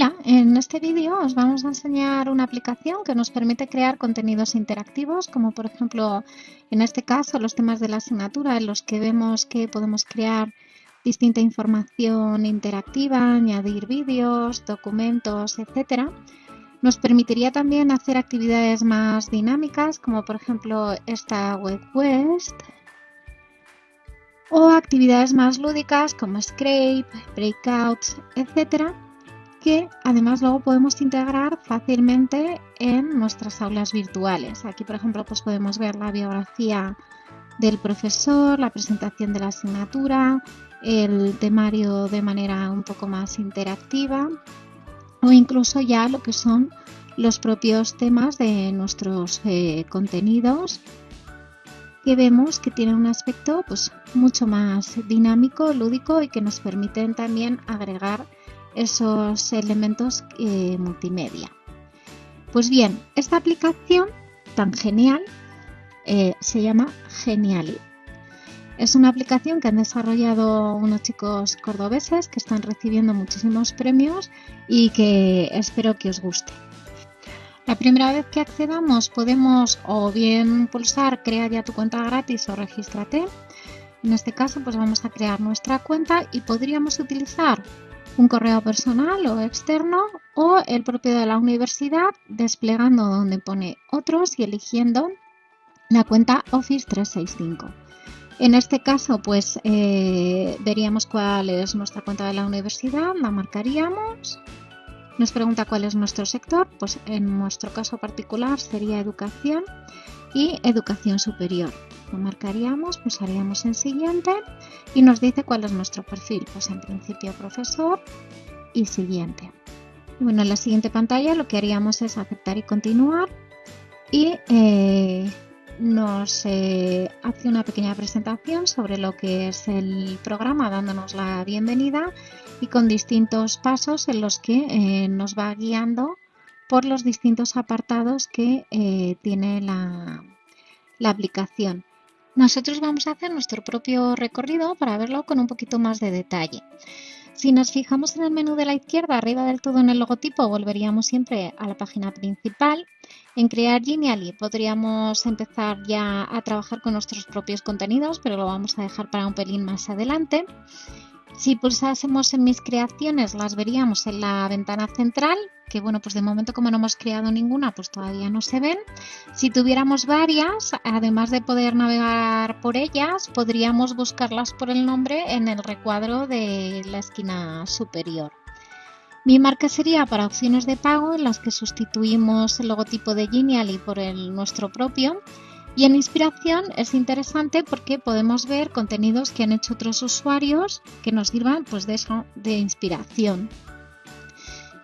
Hola, en este vídeo os vamos a enseñar una aplicación que nos permite crear contenidos interactivos, como por ejemplo, en este caso, los temas de la asignatura en los que vemos que podemos crear distinta información interactiva, añadir vídeos, documentos, etc. Nos permitiría también hacer actividades más dinámicas, como por ejemplo esta WebQuest, o actividades más lúdicas como Scrape, Breakouts, etc que además luego podemos integrar fácilmente en nuestras aulas virtuales. Aquí, por ejemplo, pues podemos ver la biografía del profesor, la presentación de la asignatura, el temario de manera un poco más interactiva o incluso ya lo que son los propios temas de nuestros eh, contenidos que vemos que tienen un aspecto pues mucho más dinámico, lúdico y que nos permiten también agregar esos elementos eh, multimedia. Pues bien, esta aplicación tan genial eh, se llama Geniali. Es una aplicación que han desarrollado unos chicos cordobeses que están recibiendo muchísimos premios y que espero que os guste. La primera vez que accedamos podemos o bien pulsar crea ya tu cuenta gratis o regístrate. En este caso pues vamos a crear nuestra cuenta y podríamos utilizar un correo personal o externo o el propio de la universidad desplegando donde pone otros y eligiendo la cuenta Office 365. En este caso, pues eh, veríamos cuál es nuestra cuenta de la universidad, la marcaríamos. Nos pregunta cuál es nuestro sector, pues en nuestro caso particular sería educación y educación superior. Lo marcaríamos, pulsaríamos en siguiente y nos dice cuál es nuestro perfil. Pues en principio profesor y siguiente. Bueno, en la siguiente pantalla lo que haríamos es aceptar y continuar y eh, nos eh, hace una pequeña presentación sobre lo que es el programa dándonos la bienvenida y con distintos pasos en los que eh, nos va guiando por los distintos apartados que tiene la, la aplicación. Nosotros vamos a hacer nuestro propio recorrido para verlo con un poquito más de detalle. Si nos fijamos en el menú de la izquierda, arriba del todo en el logotipo, volveríamos siempre a la página principal. En Crear Genially podríamos empezar ya a trabajar con nuestros propios contenidos, pero lo vamos a dejar para un pelín más adelante. Si pulsásemos en mis creaciones las veríamos en la ventana central, que bueno, pues de momento como no hemos creado ninguna, pues todavía no se ven. Si tuviéramos varias, además de poder navegar por ellas, podríamos buscarlas por el nombre en el recuadro de la esquina superior. Mi marca sería para opciones de pago en las que sustituimos el logotipo de Genially por el nuestro propio y en inspiración es interesante porque podemos ver contenidos que han hecho otros usuarios que nos sirvan pues, de, de inspiración.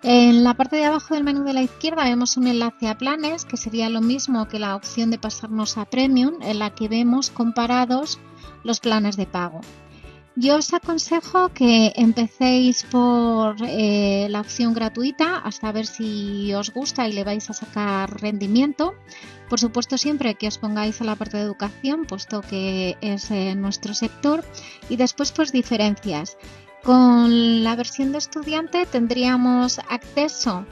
En la parte de abajo del menú de la izquierda vemos un enlace a planes, que sería lo mismo que la opción de pasarnos a Premium, en la que vemos comparados los planes de pago. Yo os aconsejo que empecéis por eh, la opción gratuita hasta ver si os gusta y le vais a sacar rendimiento. Por supuesto, siempre que os pongáis a la parte de educación, puesto que es nuestro sector. Y después, pues diferencias. Con la versión de estudiante tendríamos acceso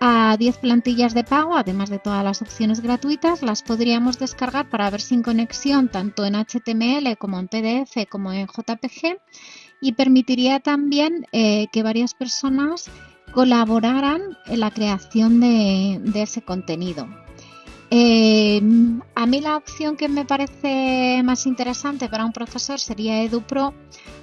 a 10 plantillas de pago, además de todas las opciones gratuitas, las podríamos descargar para ver sin conexión tanto en HTML como en PDF como en JPG y permitiría también eh, que varias personas colaboraran en la creación de, ese contenido. Eh, a mí la opción que me parece más interesante para un profesor sería EduPro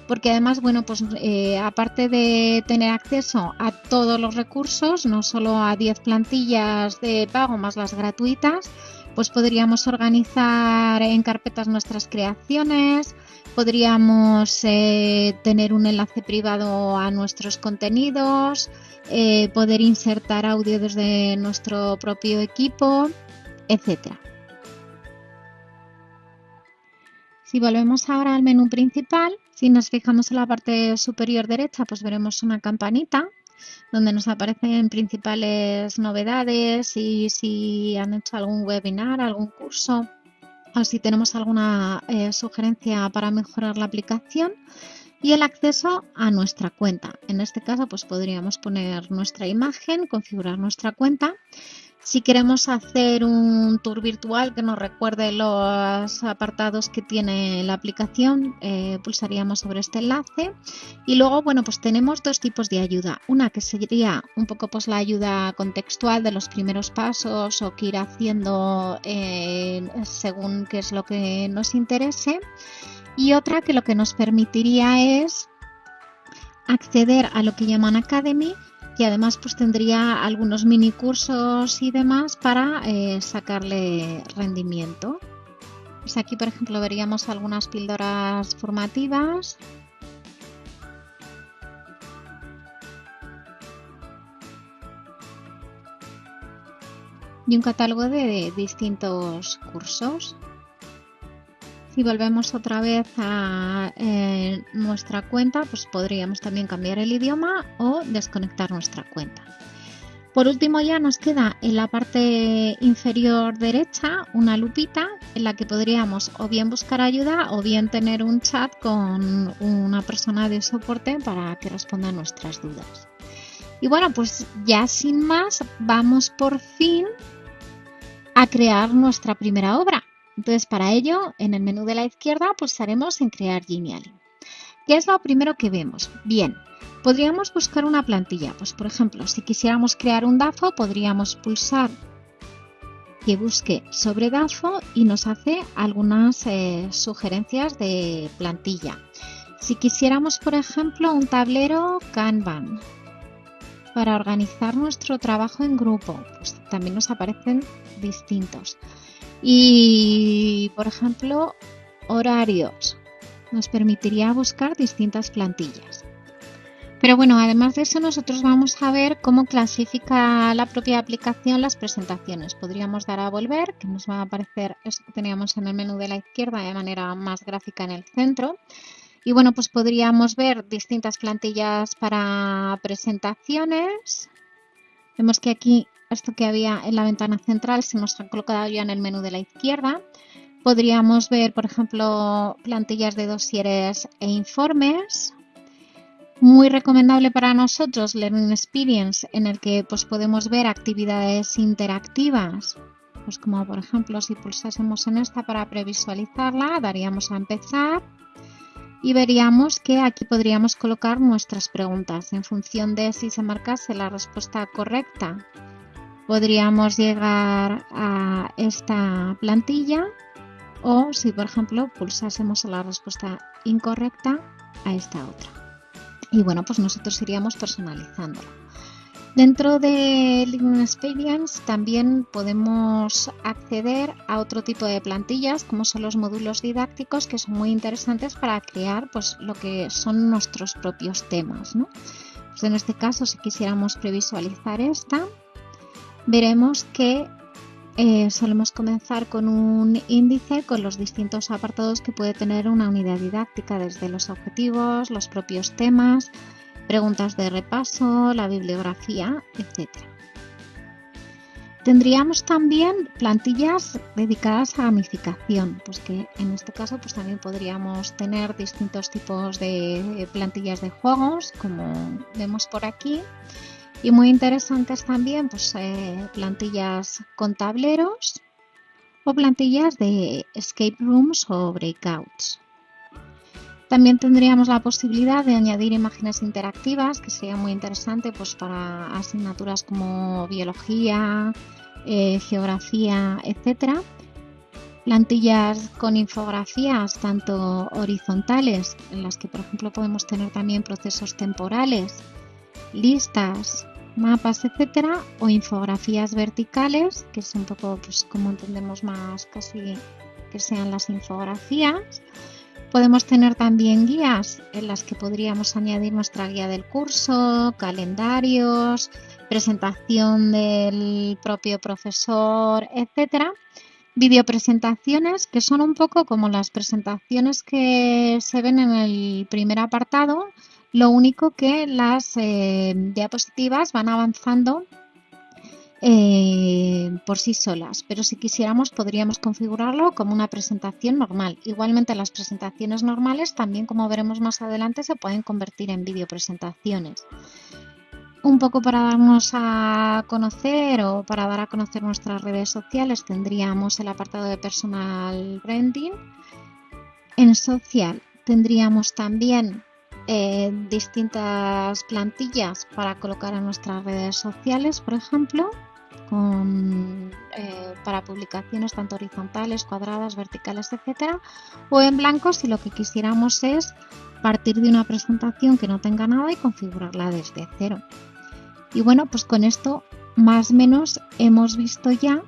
porque además, bueno, pues eh, aparte de tener acceso a todos los recursos, no solo a 10 plantillas de pago más las gratuitas, pues podríamos organizar en carpetas nuestras creaciones, podríamos eh, tener un enlace privado a nuestros contenidos, poder insertar audio desde nuestro propio equipo, etcétera. Si volvemos ahora al menú principal, si nos fijamos en la parte superior derecha, pues veremos una campanita donde nos aparecen principales novedades y si han hecho algún webinar, algún curso o si tenemos alguna eh, sugerencia para mejorar la aplicación. y el acceso a nuestra cuenta. En este caso pues podríamos poner nuestra imagen, configurar nuestra cuenta si queremos hacer un tour virtual que nos recuerde los apartados que tiene la aplicación, eh, pulsaríamos sobre este enlace. Y luego, bueno, pues tenemos dos tipos de ayuda. Una que sería un poco pues la ayuda contextual de los primeros pasos o que ir haciendo eh, según qué es lo que nos interese. Y otra que lo que nos permitiría es acceder a lo que llaman Academy y además pues tendría algunos mini cursos y demás para eh, sacarle rendimiento. Pues aquí por ejemplo veríamos algunas píldoras formativas. Y un catálogo de distintos cursos. Si volvemos otra vez a eh, nuestra cuenta, pues podríamos también cambiar el idioma o desconectar nuestra cuenta. Por último ya nos queda en la parte inferior derecha una lupita en la que podríamos o bien buscar ayuda o bien tener un chat con una persona de soporte para que responda nuestras dudas. Y bueno, pues ya sin más, vamos por fin a crear nuestra primera obra. Entonces, para ello, en el menú de la izquierda pulsaremos en Crear Genially. ¿Qué es lo primero que vemos? Bien, podríamos buscar una plantilla. Pues, por ejemplo, si quisiéramos crear un DAFO, podríamos pulsar que busque sobre DAFO y nos hace algunas eh, sugerencias de plantilla. Si quisiéramos, por ejemplo, un tablero Kanban para organizar nuestro trabajo en grupo, pues también nos aparecen distintos. Y, por ejemplo, horarios. Nos permitiría buscar distintas plantillas. Pero bueno, además de eso, nosotros vamos a ver cómo clasifica la propia aplicación las presentaciones. Podríamos dar a volver, que nos va a aparecer esto que teníamos en el menú de la izquierda de manera más gráfica en el centro. Y bueno, pues podríamos ver distintas plantillas para presentaciones. Vemos que aquí esto que había en la ventana central se nos ha colocado ya en el menú de la izquierda. Podríamos ver, por ejemplo, plantillas de dosieres e informes. Muy recomendable para nosotros Learning Experience, en el que pues, podemos ver actividades interactivas. Pues como por ejemplo si pulsásemos en esta para previsualizarla, daríamos a empezar y veríamos que aquí podríamos colocar nuestras preguntas en función de si se marcase la respuesta correcta podríamos llegar a esta plantilla o si por ejemplo pulsásemos la respuesta incorrecta a esta otra. Y bueno, pues nosotros iríamos personalizándola. Dentro de Learning Experience también podemos acceder a otro tipo de plantillas como son los módulos didácticos que son muy interesantes para crear pues lo que son nuestros propios temas. ¿no? Pues en este caso si quisiéramos previsualizar esta veremos que eh, solemos comenzar con un índice con los distintos apartados que puede tener una unidad didáctica, desde los objetivos, los propios temas, preguntas de repaso, la bibliografía, etc. Tendríamos también plantillas dedicadas a gamificación, pues que en este caso pues también podríamos tener distintos tipos de plantillas de juegos, como vemos por aquí, y muy interesantes también pues, eh, plantillas con tableros o plantillas de escape rooms o breakouts. También tendríamos la posibilidad de añadir imágenes interactivas, que sería muy interesante pues, para asignaturas como biología, eh, geografía, etc. Plantillas con infografías tanto horizontales, en las que por ejemplo podemos tener también procesos temporales listas, mapas, etcétera, o infografías verticales, que es un poco pues, como entendemos más casi que sean las infografías. Podemos tener también guías en las que podríamos añadir nuestra guía del curso, calendarios, presentación del propio profesor, etcétera. Videopresentaciones que son un poco como las presentaciones que se ven en el primer apartado, lo único que las eh, diapositivas van avanzando eh, por sí solas, pero si quisiéramos podríamos configurarlo como una presentación normal. Igualmente las presentaciones normales también, como veremos más adelante, se pueden convertir en videopresentaciones. Un poco para darnos a conocer o para dar a conocer nuestras redes sociales tendríamos el apartado de personal branding. En social tendríamos también eh, distintas plantillas para colocar en nuestras redes sociales, por ejemplo, eh, para publicaciones tanto horizontales, cuadradas, verticales, etcétera, o en blanco si lo que quisiéramos es partir de una presentación que no tenga nada y configurarla desde cero. Y bueno, pues con esto más o menos hemos visto ya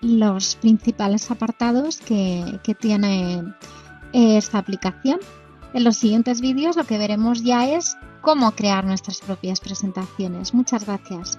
los principales apartados que, que tiene esta aplicación. En los siguientes vídeos lo que veremos ya es cómo crear nuestras propias presentaciones. Muchas gracias.